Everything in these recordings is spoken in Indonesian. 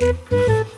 Boop, boop.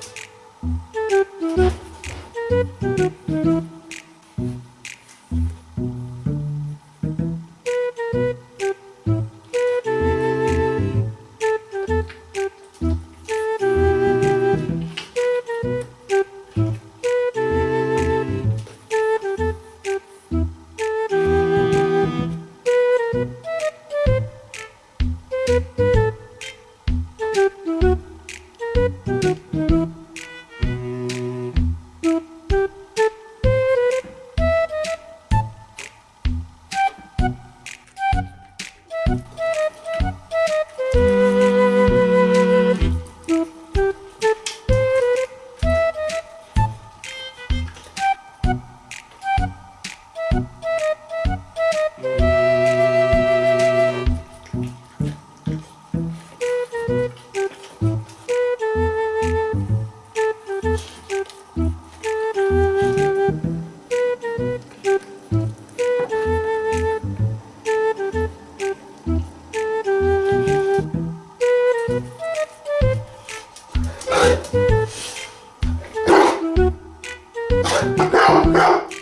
Go, go!